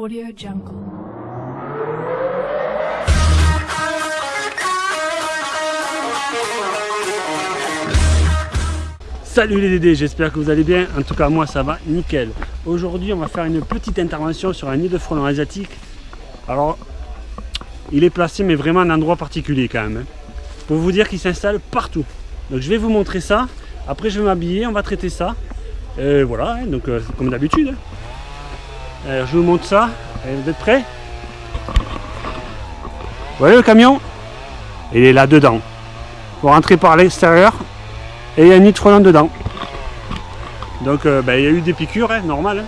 Audio Jungle. Salut les Dédés, j'espère que vous allez bien. En tout cas, moi ça va nickel. Aujourd'hui, on va faire une petite intervention sur un nid de frelons asiatique. Alors, il est placé, mais vraiment à un endroit particulier quand même. hein. Pour vous dire qu'il s'installe partout. Donc, je vais vous montrer ça. Après, je vais m'habiller, on va traiter ça. Et voilà, hein, donc euh, comme d'habitude. hein. Alors, je vous montre ça. Vous êtes prêts? Vous voyez le camion? Il est là dedans. Vous rentrez par l'extérieur et il y a un nid de dedans. Donc euh, ben, il y a eu des piqûres, hein, normal. hein.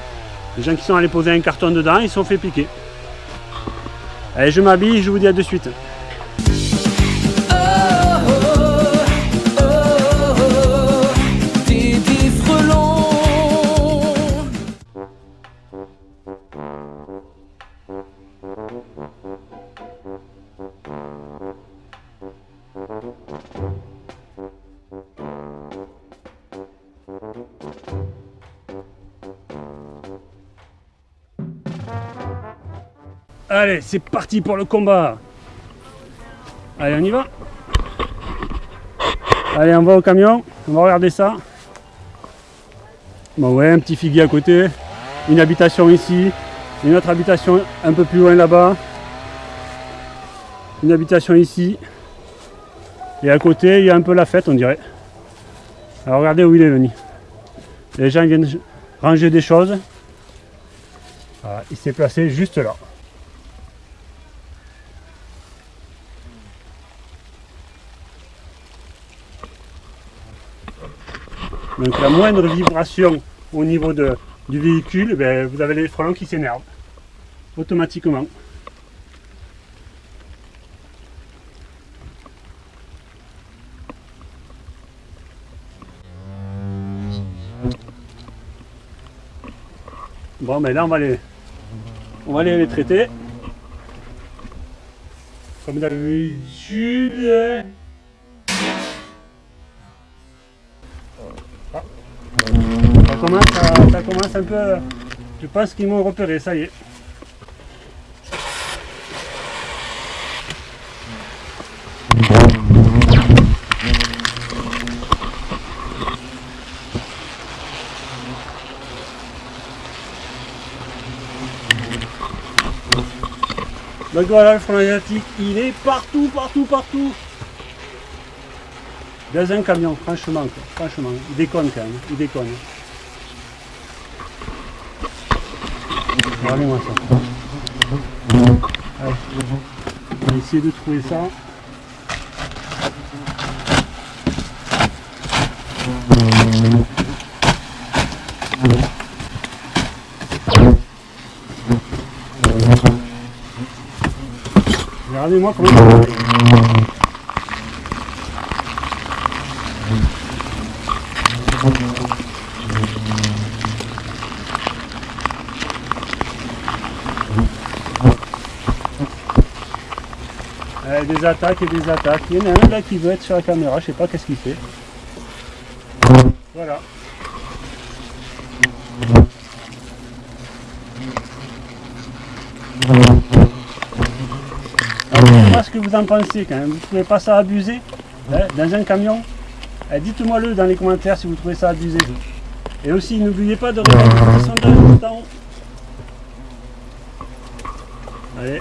Les gens qui sont allés poser un carton dedans, ils se sont fait piquer. Allez, je m'habille, je vous dis à de suite. Allez, c'est parti pour le combat. Allez, on y va. Allez, on va au camion. On va regarder ça. Bon, ouais, un petit figuier à côté. Une habitation ici. Une autre habitation un peu plus loin là-bas. Une habitation ici. Et à côté, il y a un peu la fête, on dirait. Alors, regardez où il est nid. Les gens viennent ranger des choses. Il s'est placé juste là. Donc la moindre vibration au niveau de- du véhicule, ben, vous avez les frelons qui s'énervent automatiquement. Bon ben là on va les, on va aller les traiter. Comme d'habitude. Ça commence un peu. Je pense qu'ils m'ont repéré, ça y est. Donc voilà, le front asiatique, il est partout, partout, partout. Dans un camion, franchement, franchement, il déconne quand même, il déconne. Regardez-moi ça. Allez, on va essayer de trouver ça. Regardez-moi comment il Euh, des attaques et des attaques. Il y en a un là qui veut être sur la caméra, je sais pas qu'est-ce qu'il fait. Voilà. Alors, ce que vous en pensez quand même. Vous trouvez pas ça abusé hein, dans un camion? Eh, Dites-moi le dans les commentaires si vous trouvez ça abusé. Et aussi, n'oubliez pas de regarder le sondage en. Allez.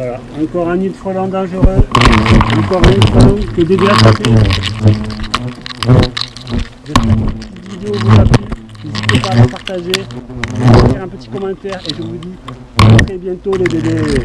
Voilà, encore un nid de frelons dangereux. Encore un que Dédé a tapé. J'espère que cette vidéo vous a plu. N'hésitez pas à la partager, à faire un petit commentaire et je vous dis à très bientôt les Dédés.